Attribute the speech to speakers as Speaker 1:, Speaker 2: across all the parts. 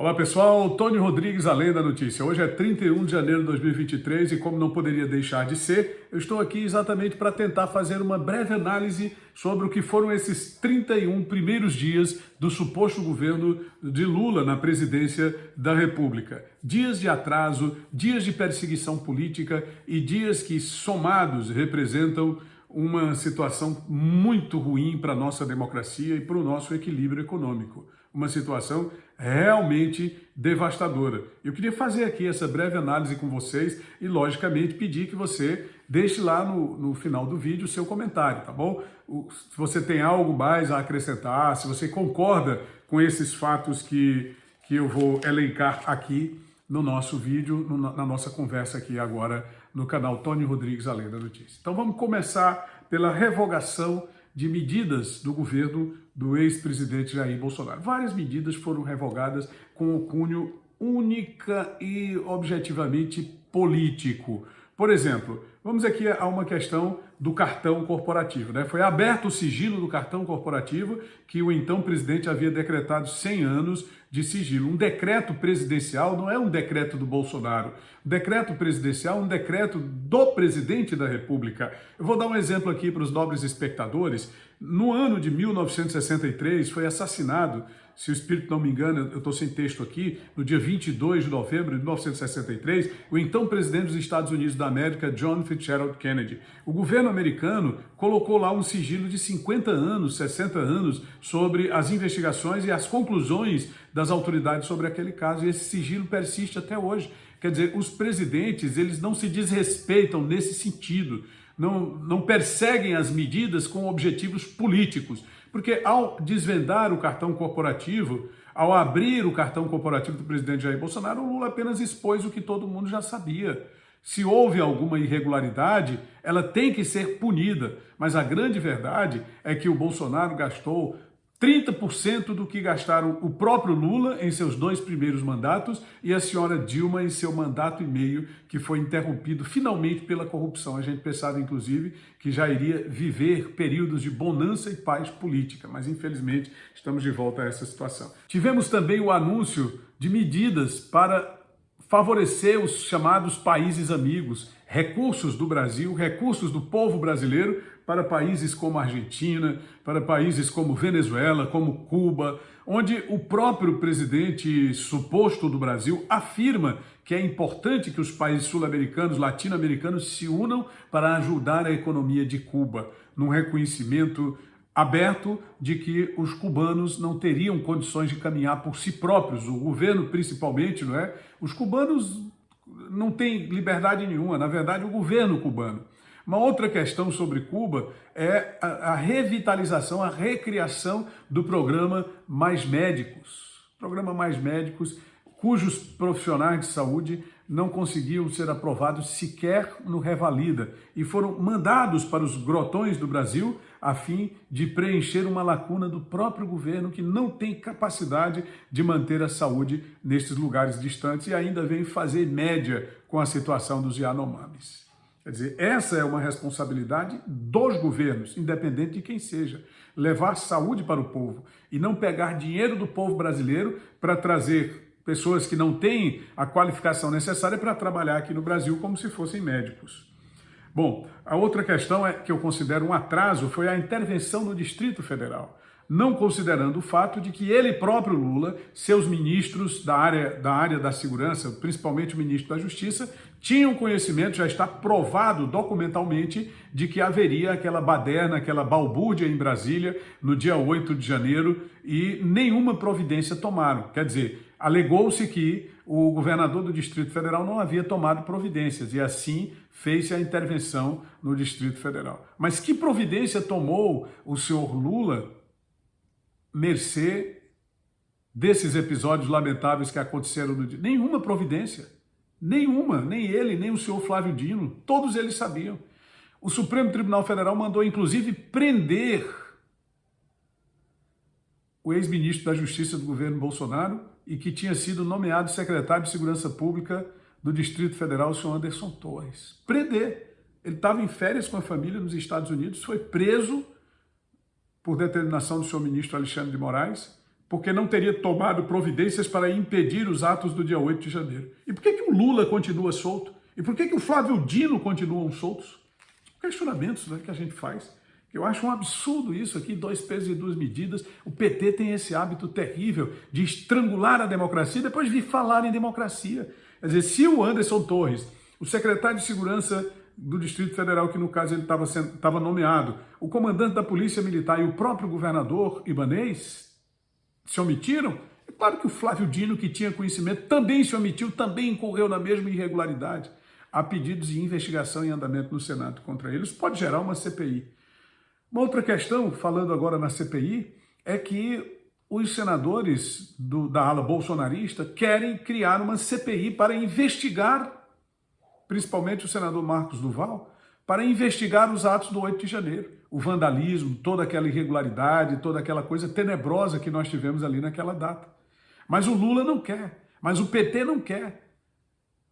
Speaker 1: Olá pessoal, Tony Rodrigues, Além da Notícia. Hoje é 31 de janeiro de 2023 e como não poderia deixar de ser, eu estou aqui exatamente para tentar fazer uma breve análise sobre o que foram esses 31 primeiros dias do suposto governo de Lula na presidência da República. Dias de atraso, dias de perseguição política e dias que somados representam uma situação muito ruim para a nossa democracia e para o nosso equilíbrio econômico. Uma situação realmente devastadora. Eu queria fazer aqui essa breve análise com vocês e, logicamente, pedir que você deixe lá no, no final do vídeo o seu comentário, tá bom? O, se você tem algo mais a acrescentar, se você concorda com esses fatos que, que eu vou elencar aqui no nosso vídeo, no, na nossa conversa aqui agora no canal Tony Rodrigues Além da Notícia. Então vamos começar pela revogação de medidas do governo do ex-presidente Jair Bolsonaro. Várias medidas foram revogadas com o cunho única e objetivamente político. Por exemplo, vamos aqui a uma questão do cartão corporativo. Né? Foi aberto o sigilo do cartão corporativo que o então presidente havia decretado 100 anos de sigilo. Um decreto presidencial não é um decreto do Bolsonaro. O decreto presidencial é um decreto do presidente da República. Eu vou dar um exemplo aqui para os nobres espectadores. No ano de 1963 foi assassinado se o espírito não me engana, eu estou sem texto aqui, no dia 22 de novembro de 1963, o então presidente dos Estados Unidos da América, John Fitzgerald Kennedy. O governo americano colocou lá um sigilo de 50 anos, 60 anos, sobre as investigações e as conclusões das autoridades sobre aquele caso, e esse sigilo persiste até hoje. Quer dizer, os presidentes, eles não se desrespeitam nesse sentido, não, não perseguem as medidas com objetivos políticos. Porque ao desvendar o cartão corporativo, ao abrir o cartão corporativo do presidente Jair Bolsonaro, o Lula apenas expôs o que todo mundo já sabia. Se houve alguma irregularidade, ela tem que ser punida. Mas a grande verdade é que o Bolsonaro gastou 30% do que gastaram o próprio Lula em seus dois primeiros mandatos e a senhora Dilma em seu mandato e meio, que foi interrompido finalmente pela corrupção. A gente pensava, inclusive, que já iria viver períodos de bonança e paz política, mas infelizmente estamos de volta a essa situação. Tivemos também o anúncio de medidas para favorecer os chamados países amigos, recursos do Brasil, recursos do povo brasileiro para países como Argentina, para países como Venezuela, como Cuba, onde o próprio presidente suposto do Brasil afirma que é importante que os países sul-americanos, latino-americanos se unam para ajudar a economia de Cuba, num reconhecimento aberto de que os cubanos não teriam condições de caminhar por si próprios, o governo principalmente, não é? Os cubanos não têm liberdade nenhuma, na verdade o governo cubano. Uma outra questão sobre Cuba é a, a revitalização, a recriação do programa Mais Médicos. Programa Mais Médicos, cujos profissionais de saúde não conseguiam ser aprovados sequer no Revalida e foram mandados para os grotões do Brasil a fim de preencher uma lacuna do próprio governo que não tem capacidade de manter a saúde nesses lugares distantes e ainda vem fazer média com a situação dos Yanomamis. Quer dizer, essa é uma responsabilidade dos governos, independente de quem seja. Levar saúde para o povo e não pegar dinheiro do povo brasileiro para trazer pessoas que não têm a qualificação necessária para trabalhar aqui no Brasil como se fossem médicos. Bom, a outra questão é que eu considero um atraso foi a intervenção no Distrito Federal não considerando o fato de que ele próprio, Lula, seus ministros da área, da área da segurança, principalmente o ministro da Justiça, tinham conhecimento, já está provado documentalmente, de que haveria aquela baderna, aquela balbúrdia em Brasília no dia 8 de janeiro e nenhuma providência tomaram. Quer dizer, alegou-se que o governador do Distrito Federal não havia tomado providências e assim fez-se a intervenção no Distrito Federal. Mas que providência tomou o senhor Lula mercê desses episódios lamentáveis que aconteceram no dia. Nenhuma providência. Nenhuma. Nem ele, nem o senhor Flávio Dino. Todos eles sabiam. O Supremo Tribunal Federal mandou, inclusive, prender o ex-ministro da Justiça do governo Bolsonaro e que tinha sido nomeado secretário de Segurança Pública do Distrito Federal, o senhor Anderson Torres. Prender. Ele estava em férias com a família nos Estados Unidos, foi preso por determinação do senhor ministro Alexandre de Moraes, porque não teria tomado providências para impedir os atos do dia 8 de janeiro. E por que, que o Lula continua solto? E por que, que o Flávio Dino continuam soltos? Questionamentos né, que a gente faz. Eu acho um absurdo isso aqui, dois pesos e duas medidas. O PT tem esse hábito terrível de estrangular a democracia e depois vir falar em democracia. Quer dizer, se o Anderson Torres, o secretário de Segurança do Distrito Federal, que no caso ele estava nomeado, o comandante da Polícia Militar e o próprio governador Ibanês se omitiram, é claro que o Flávio Dino, que tinha conhecimento, também se omitiu, também incorreu na mesma irregularidade. Há pedidos de investigação em andamento no Senado contra eles, pode gerar uma CPI. Uma outra questão, falando agora na CPI, é que os senadores do, da ala bolsonarista querem criar uma CPI para investigar, principalmente o senador Marcos Duval, para investigar os atos do 8 de janeiro. O vandalismo, toda aquela irregularidade, toda aquela coisa tenebrosa que nós tivemos ali naquela data. Mas o Lula não quer, mas o PT não quer.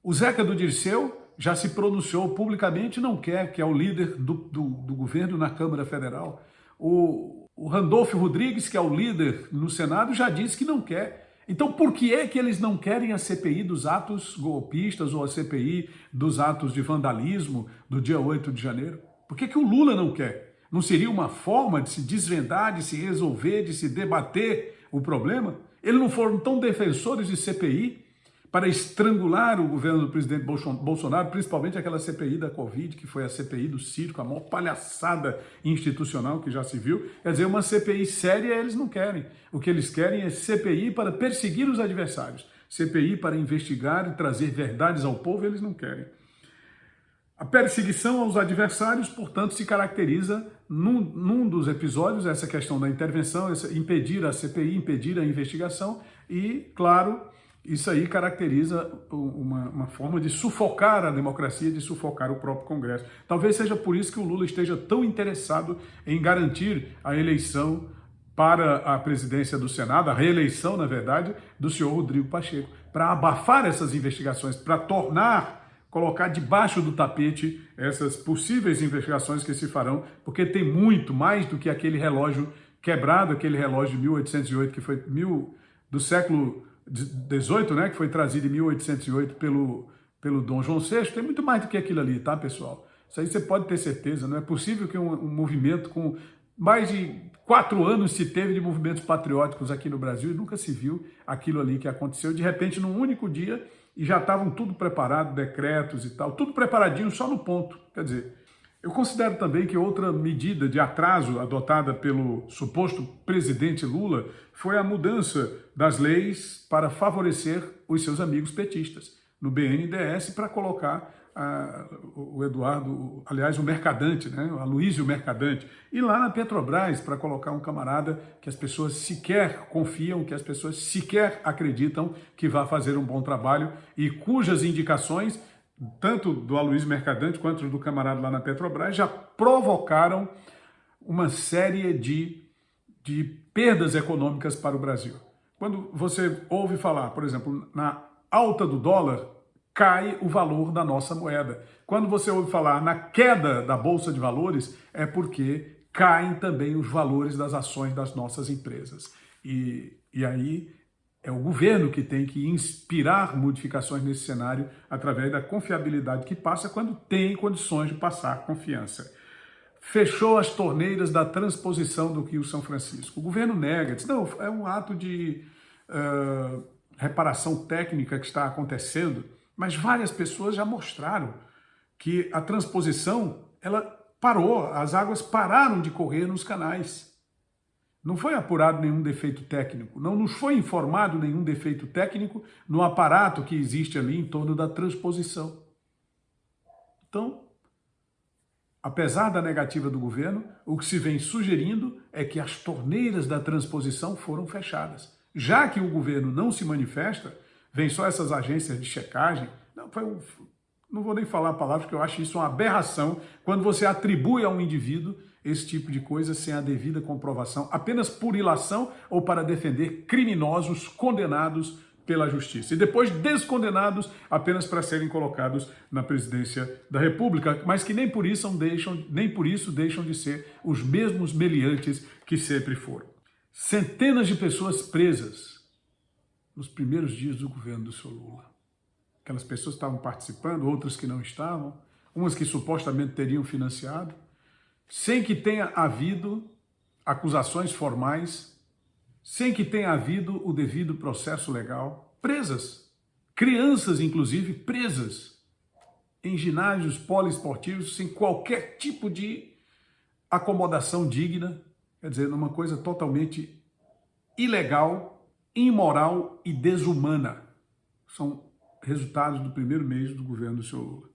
Speaker 1: O Zeca do Dirceu já se pronunciou publicamente, não quer, que é o líder do, do, do governo na Câmara Federal. O, o Randolfo Rodrigues, que é o líder no Senado, já disse que não quer. Então, por que é que eles não querem a CPI dos atos golpistas ou a CPI dos atos de vandalismo do dia 8 de janeiro? Por que, que o Lula não quer? Não seria uma forma de se desvendar, de se resolver, de se debater o problema? Eles não foram tão defensores de CPI para estrangular o governo do presidente Bolsonaro, principalmente aquela CPI da Covid, que foi a CPI do circo, a maior palhaçada institucional que já se viu. Quer dizer, uma CPI séria eles não querem. O que eles querem é CPI para perseguir os adversários. CPI para investigar e trazer verdades ao povo, eles não querem. A perseguição aos adversários, portanto, se caracteriza num, num, dos episódios, essa questão da intervenção, essa, impedir a CPI, impedir a investigação e, claro, isso aí caracteriza uma, uma, forma de sufocar a democracia, de sufocar o próprio Congresso. Talvez seja por isso que o Lula esteja tão interessado em garantir a eleição para a presidência do Senado, a reeleição, na verdade, do senhor Rodrigo Pacheco, para abafar essas investigações, para tornar, colocar debaixo do tapete essas possíveis investigações que se farão, porque tem muito mais do que aquele relógio quebrado, aquele relógio de 1808, que foi mil, do século 18, né, que foi trazido em 1808 pelo, pelo Dom João VI, tem muito mais do que aquilo ali, tá, pessoal? Isso aí você pode ter certeza, não é possível que um, um movimento com mais de quatro anos se teve de movimentos patrióticos aqui no Brasil e nunca se viu aquilo ali que aconteceu, de repente, num único dia, e já estavam tudo preparado, decretos e tal, tudo preparadinho só no ponto. Quer dizer, eu considero também que outra medida de atraso adotada pelo suposto presidente Lula foi a mudança das leis para favorecer os seus amigos petistas no BNDES para colocar o Eduardo, aliás, o Mercadante, né, o Mercadante, e lá na Petrobras para colocar um camarada que as pessoas sequer confiam, que as pessoas sequer acreditam que vai fazer um bom trabalho e cujas indicações tanto do Aloysio Mercadante quanto do camarada lá na Petrobras, já provocaram uma série de, de perdas econômicas para o Brasil. Quando você ouve falar, por exemplo, na alta do dólar, cai o valor da nossa moeda. Quando você ouve falar na queda da Bolsa de Valores, é porque caem também os valores das ações das nossas empresas. E, e aí é o governo que tem que inspirar modificações nesse cenário através da confiabilidade que passa quando tem condições de passar confiança. Fechou as torneiras da transposição do Rio São Francisco. O governo nega, diz, não, é um ato de uh, reparação técnica que está acontecendo, mas várias pessoas já mostraram que a transposição ela parou, as águas pararam de correr nos canais. Não foi apurado nenhum defeito técnico, não nos foi informado nenhum defeito técnico no aparato que existe ali em torno da transposição. Então, apesar da negativa do governo, o que se vem sugerindo é que as torneiras da transposição foram fechadas. Já que o governo não se manifesta, vem só essas agências de checagem, não, foi um, não vou nem falar a palavra, porque eu acho isso uma aberração, quando você atribui a um indivíduo esse tipo de coisa sem a devida comprovação, apenas por ilação ou para defender criminosos condenados pela justiça. E depois descondenados apenas para serem colocados na presidência da República, mas que nem por isso deixam, nem por isso deixam de ser os mesmos meliantes que sempre foram. centenas de pessoas presas nos primeiros dias do governo do senhor Lula. Aquelas pessoas estavam participando, outras que não estavam, umas que supostamente teriam financiado, sem que tenha havido acusações formais, sem que tenha havido o devido processo legal, presas, crianças inclusive presas em ginásios poliesportivos sem qualquer tipo de acomodação digna, quer dizer, numa coisa totalmente ilegal, imoral e desumana. São resultados do primeiro mês do governo do senhor Lula.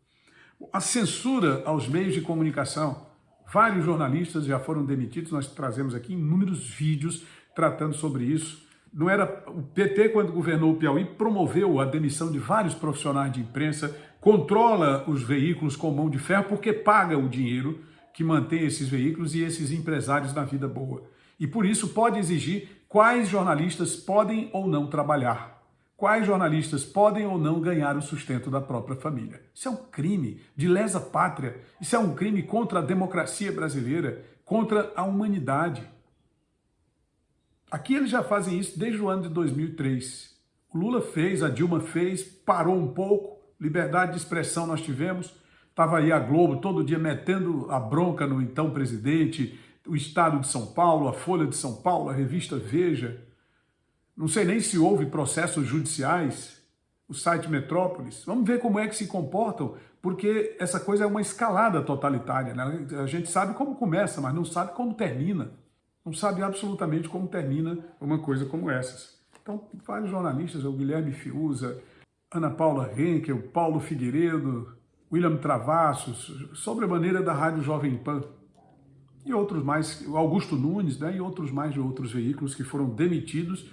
Speaker 1: A censura aos meios de comunicação, vários jornalistas já foram demitidos, nós trazemos aqui inúmeros vídeos tratando sobre isso. Não era o PT, quando governou o Piauí, promoveu a demissão de vários profissionais de imprensa, controla os veículos com mão de ferro porque paga o dinheiro que mantém esses veículos e esses empresários na vida boa. E por isso pode exigir quais jornalistas podem ou não trabalhar quais jornalistas podem ou não ganhar o sustento da própria família. Isso é um crime de lesa pátria, isso é um crime contra a democracia brasileira, contra a humanidade. Aqui eles já fazem isso desde o ano de 2003. O Lula fez, a Dilma fez, parou um pouco, liberdade de expressão nós tivemos, estava aí a Globo todo dia metendo a bronca no então presidente, o Estado de São Paulo, a Folha de São Paulo, a revista Veja, não sei nem se houve processos judiciais, o site Metrópolis. Vamos ver como é que se comportam, porque essa coisa é uma escalada totalitária. Né? A gente sabe como começa, mas não sabe como termina. Não sabe absolutamente como termina uma coisa como essas. Então, vários jornalistas, o Guilherme Fiuza, Ana Paula Henkel, Paulo Figueiredo, William Travassos, sobre a maneira da Rádio Jovem Pan, e outros mais, Augusto Nunes, né, e outros mais de outros veículos que foram demitidos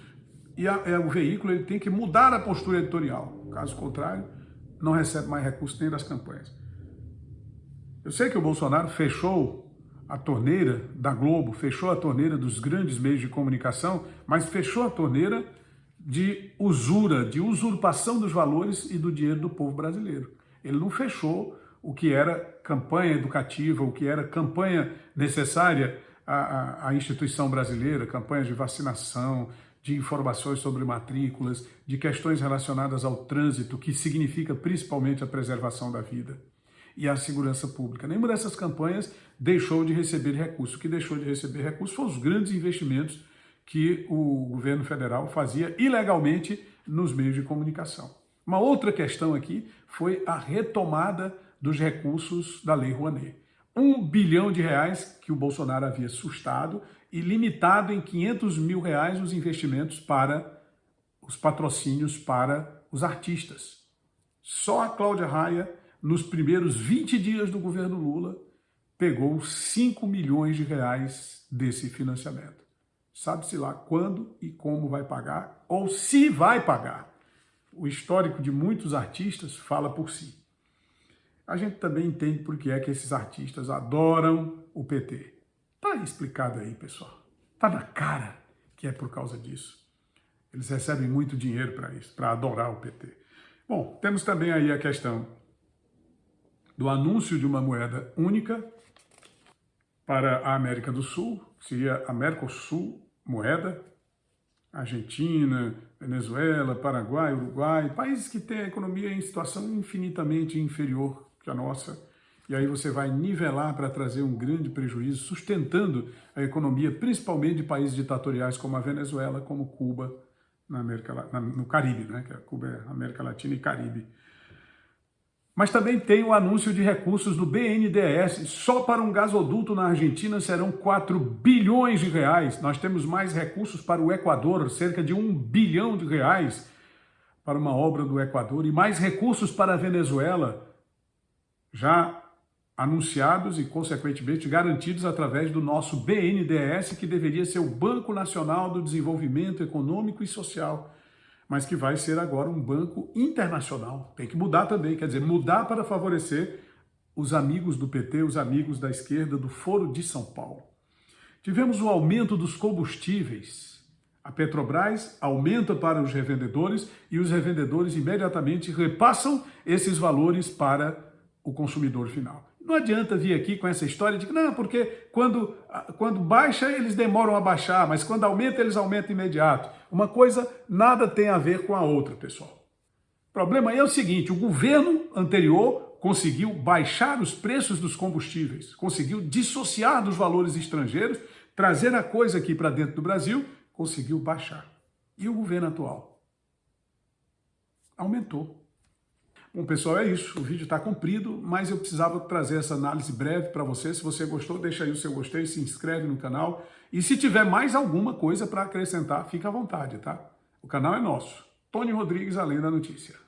Speaker 1: e a, é, o veículo ele tem que mudar a postura editorial. Caso contrário, não recebe mais recursos nem das campanhas. Eu sei que o Bolsonaro fechou a torneira da Globo, fechou a torneira dos grandes meios de comunicação, mas fechou a torneira de usura, de usurpação dos valores e do dinheiro do povo brasileiro. Ele não fechou o que era campanha educativa, o que era campanha necessária à, à, à instituição brasileira, campanhas de vacinação, de informações sobre matrículas, de questões relacionadas ao trânsito, que significa principalmente a preservação da vida e a segurança pública. Nenhuma dessas campanhas deixou de receber recursos. O que deixou de receber recursos foram os grandes investimentos que o governo federal fazia ilegalmente nos meios de comunicação. Uma outra questão aqui foi a retomada dos recursos da Lei Rouanet. Um bilhão de reais que o Bolsonaro havia sustado e limitado em 500 mil reais os investimentos para os patrocínios para os artistas. Só a Cláudia Raia, nos primeiros 20 dias do governo Lula, pegou 5 milhões de reais desse financiamento. Sabe-se lá quando e como vai pagar, ou se vai pagar. O histórico de muitos artistas fala por si. A gente também entende por que é que esses artistas adoram o PT. Tá explicado aí, pessoal. Tá na cara que é por causa disso. Eles recebem muito dinheiro para isso, para adorar o PT. Bom, temos também aí a questão do anúncio de uma moeda única para a América do Sul, seria a Mercosul moeda, Argentina, Venezuela, Paraguai, Uruguai, países que têm a economia em situação infinitamente inferior que a nossa, e aí você vai nivelar para trazer um grande prejuízo, sustentando a economia, principalmente de países ditatoriais como a Venezuela, como Cuba, na América, na, no Caribe, né? que a Cuba é América Latina e Caribe. Mas também tem o anúncio de recursos do BNDES. Só para um gasoduto na Argentina serão 4 bilhões de reais. Nós temos mais recursos para o Equador, cerca de 1 bilhão de reais para uma obra do Equador, e mais recursos para a Venezuela, já anunciados e, consequentemente, garantidos através do nosso BNDES, que deveria ser o Banco Nacional do Desenvolvimento Econômico e Social, mas que vai ser agora um banco internacional. Tem que mudar também, quer dizer, mudar para favorecer os amigos do PT, os amigos da esquerda do Foro de São Paulo. Tivemos o aumento dos combustíveis. A Petrobras aumenta para os revendedores e os revendedores imediatamente repassam esses valores para o consumidor final. Não adianta vir aqui com essa história de que não, porque quando, quando baixa eles demoram a baixar, mas quando aumenta eles aumentam imediato. Uma coisa nada tem a ver com a outra, pessoal. O problema é o seguinte, o governo anterior conseguiu baixar os preços dos combustíveis, conseguiu dissociar dos valores estrangeiros, trazer a coisa aqui para dentro do Brasil, conseguiu baixar. E o governo atual? Aumentou. Bom, pessoal, é isso. O vídeo está comprido, mas eu precisava trazer essa análise breve para você. Se você gostou, deixa aí o seu gostei, se inscreve no canal. E se tiver mais alguma coisa para acrescentar, fica à vontade, tá? O canal é nosso. Tony Rodrigues, Além da Notícia.